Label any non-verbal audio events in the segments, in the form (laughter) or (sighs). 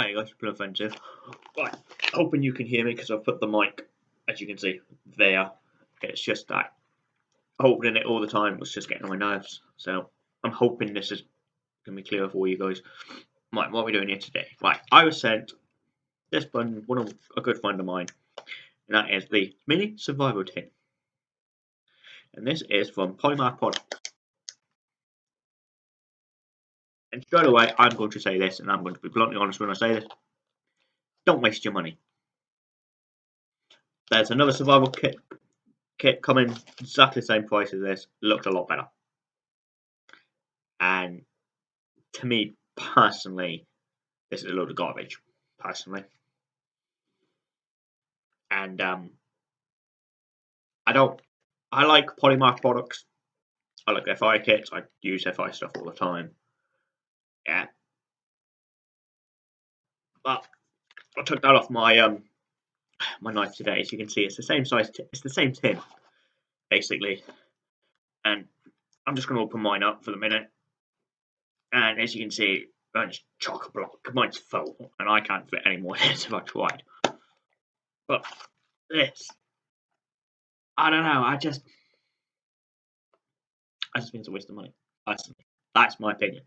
Hi guys, Blue Offensive. Right, hoping you can hear me because I've put the mic, as you can see, there. It's just that holding it all the time was just getting on my nerves. So I'm hoping this is going to be clear for you guys. Right, what are we doing here today? Right, I was sent this one, one of a good friend of mine, and that is the Mini Survival Tin. And this is from Polymath Products. And straight away, I'm going to say this, and I'm going to be bluntly honest when I say this. Don't waste your money. There's another survival kit kit coming exactly the same price as this. Looked a lot better. And to me personally, this is a load of garbage. Personally. And um, I don't. I like Polymath products. I like their fire kits. I use their fire stuff all the time. Yeah. But I took that off my um my knife today. As you can see, it's the same size. it's the same tin, basically. And I'm just going to open mine up for the minute. And as you can see, mine's chock a block. Mine's full, and I can't fit any more in if I tried. But this, I don't know. I just, I just think it's a waste of money. Personally, that's my opinion.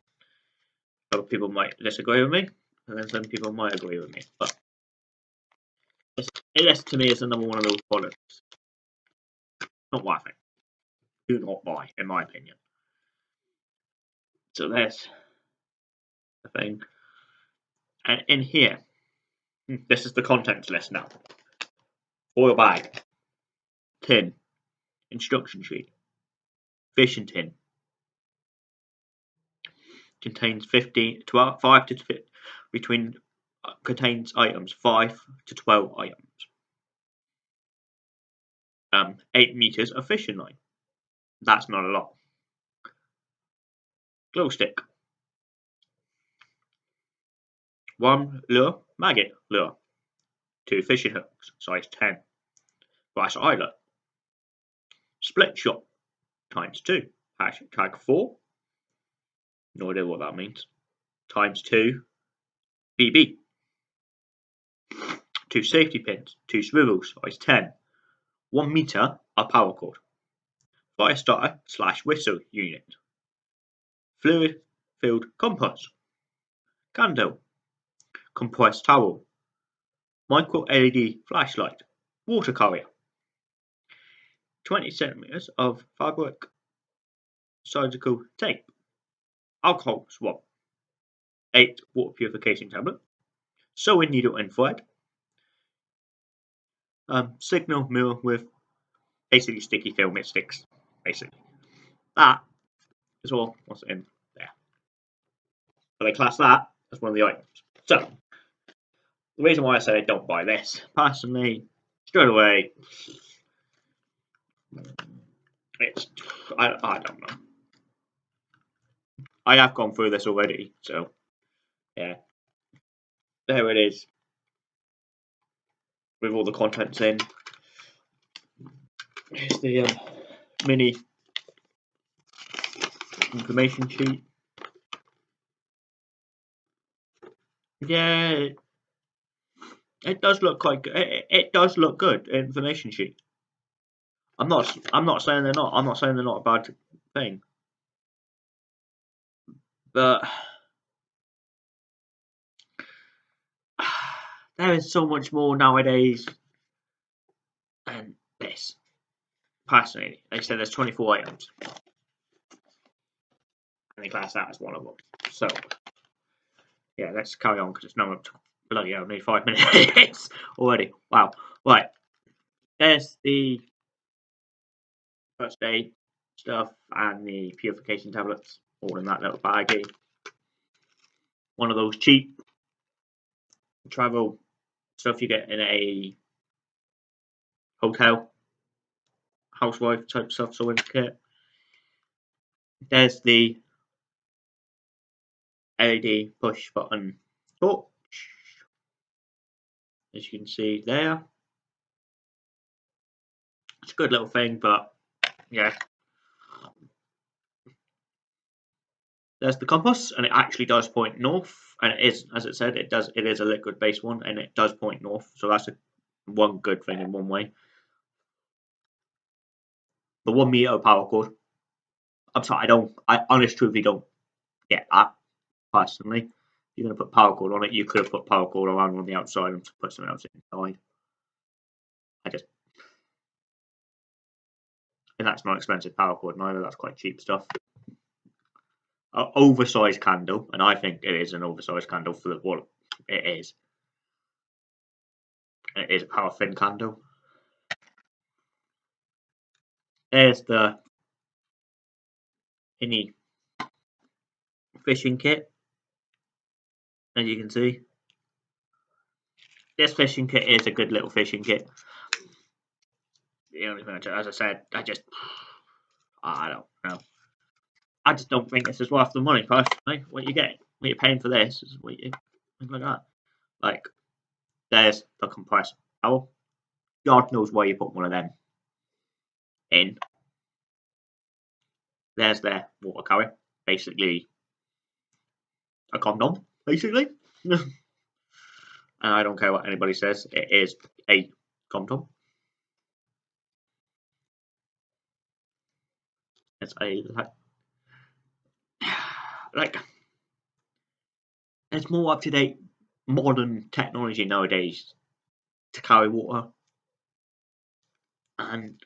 Other people might disagree with me, and then some people might agree with me. But this, to me is another one of those products. Not worth it. Do not buy, in my opinion. So there's the thing. And in here, hmm, this is the contents list now. Oil bag, tin, instruction sheet, fishing tin, contains 15, 12, 5 to between uh, contains items 5 to 12 items. Um, 8 meters of fishing line. That's not a lot. Glow stick. One lure, maggot lure. Two fishing hooks, size 10. Brass eyelet. Split shot, times 2. Hashtag 4. No idea what that means. Times 2 BB. Two safety pins, two swivels, size 10. 1 meter of power cord. Fire starter slash whistle unit. Fluid filled compass. Candle. Compressed towel. Micro LED flashlight. Water carrier. 20 centimeters of fabric surgical tape alcohol swab, 8 water purification tablet, sewing needle and thread, um, signal mirror with basically sticky film it sticks, basically. That is all what's in there. But they class that as one of the items. So, the reason why I say don't buy this, personally, straight away, it's, I, I don't know. I have gone through this already, so yeah. There it is. With all the contents in. Here's the um, mini information sheet. Yeah, it does look quite good. It, it does look good. Information sheet. I'm not. I'm not saying they're not. I'm not saying they're not a bad thing. But (sighs) there is so much more nowadays than this. Personally, they said there's 24 items. And they class that as one of them. So, yeah, let's carry on because it's now up to bloody nearly five (laughs) minutes already. Wow. Right. There's the first aid stuff and the purification tablets all in that little baggie. One of those cheap travel stuff you get in a hotel, housewife type stuff sewing kit. There's the LED push button torch, as you can see there. It's a good little thing, but yeah, there's the compass, and it actually does point north, and it is, as it said, it does. It is a liquid-based one, and it does point north. So that's a, one good thing in one way. The one meter power cord. I'm sorry, I don't. I honest truthfully don't get that personally. If you're going to put power cord on it, you could have put power cord around on the outside and put something else inside. I just and that's not expensive power cord neither. That's quite cheap stuff. An oversized candle, and I think it is an oversized candle for the what it is. It is a paraffin candle. There's the mini fishing kit, as you can see. This fishing kit is a good little fishing kit the only thing, I, as I said, I just, I don't know. I just don't think this is worth the money personally. What you get, what you're paying for this is what you think like that. Like, there's the compressor towel. God knows where you put one of them in. There's their water carrier, basically a condom, basically. (laughs) and I don't care what anybody says, it is a condom. It's a like, it's more up to date modern technology nowadays to carry water. And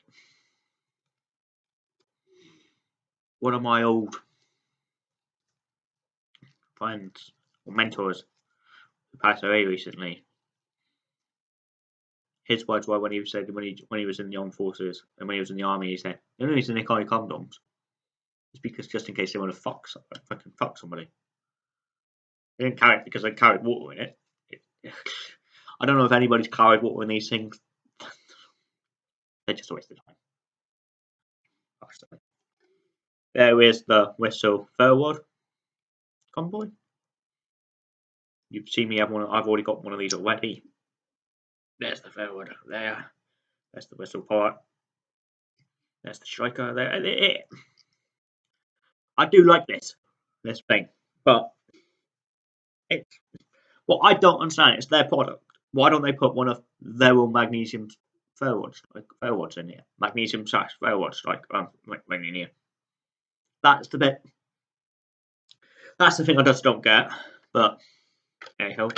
one of my old friends or mentors who passed away recently his words were when he said when he when he was in the armed forces and when he was in the army he said the only reason they carry condoms because just in case they want to fuck somebody, fucking fuck somebody. They didn't carry it because they carried water in it. it. I don't know if anybody's carried water in these things. They're just a waste of time. There is the whistle forward convoy. You've seen me have one. I've already got one of these already. There's the forward there. That's the whistle part. That's the striker there. I do like this this thing, but it's what I don't understand. It's their product. Why don't they put one of their own magnesium ferro rods, like ferro rods in here? Magnesium slash ferro rods, like um, in here. That's the bit. That's the thing I just don't get. But anyhow,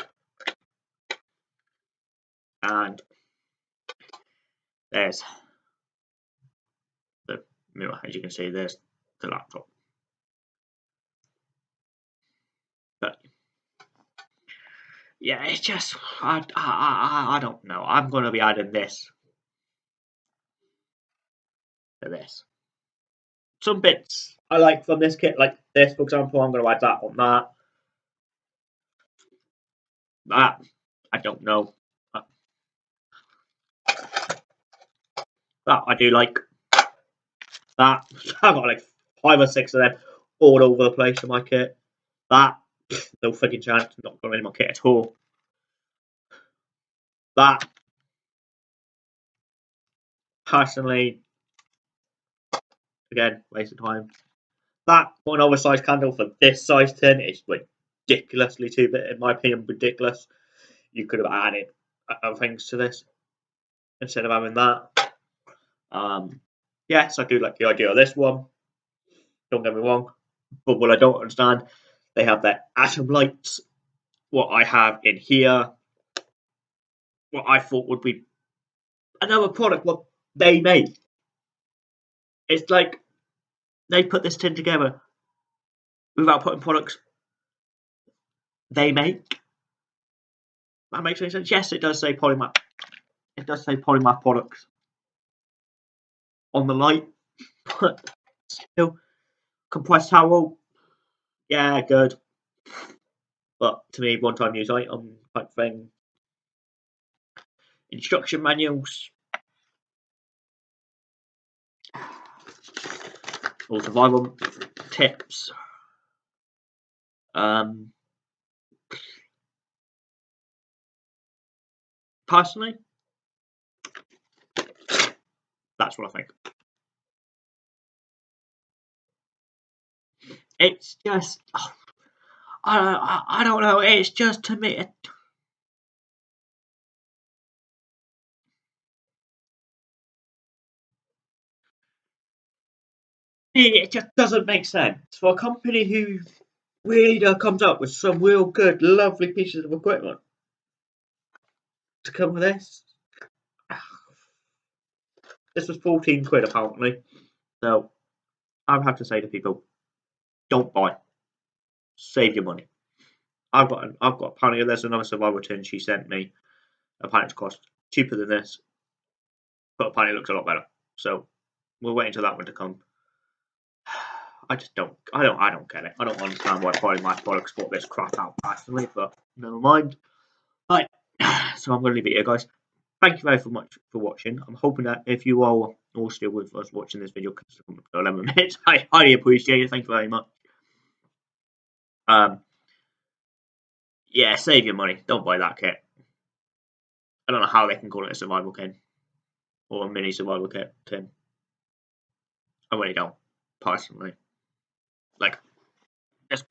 and there's the mirror. As you can see, there's the laptop. But yeah, it's just I I I, I don't know. I'm gonna be adding this to this. Some bits I like from this kit, like this, for example. I'm gonna add that on that. That I don't know. That I do like. That (laughs) I've got like five or six of them all over the place in my kit. That fucking chance. Not any more kit at all. That personally, again, waste of time. That one oversized candle for this size tin is ridiculously too big, in my opinion, ridiculous. You could have added other things to this instead of having that. Um, yes, I do like the idea of this one. Don't get me wrong, but what I don't understand they have their atom lights. What I have in here, what I thought would be another product what they made. It's like they put this tin together without putting products they make. That makes any sense. Yes, it does say Polymath. It does say Polymath products on the light, (laughs) but still compressed towel yeah, good. But to me, one time use item type thing. Instruction manuals. Or survival tips. Um, personally, that's what I think. It's just, oh, I, I, I don't know. It's just to me. It, it just doesn't make sense for a company who really comes up with some real good, lovely pieces of equipment to come with this. This was 14 quid apparently. So I have to say to people, don't buy. Save your money. I've got an, I've got a apparently there's another survival tin she sent me. Apparently it cost cheaper than this. But apparently it looks a lot better. So we'll wait until that one to come. (sighs) I just don't I don't I don't get it. I don't understand why Polymath products bought this crap out personally, but never mind. Right. (sighs) So I'm gonna leave it here guys thank you very much for watching. I'm hoping that if you are all still with us watching this video, because 11 (laughs) minutes, I highly appreciate it. Thank you very much. Um, yeah, save your money. Don't buy that kit. I don't know how they can call it a survival kit or a mini survival kit. Tin. I really don't, personally. Like, this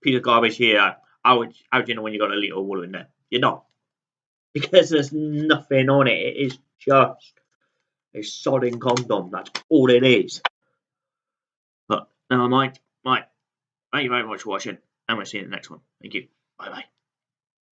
piece of garbage here. I would, how do you know when you got a little wool in there? You're not because there's nothing on it. It is just a sodding condom. That's all it is. But never mind. Right. Thank you very much for watching, and we'll see you in the next one. Thank you. Bye bye.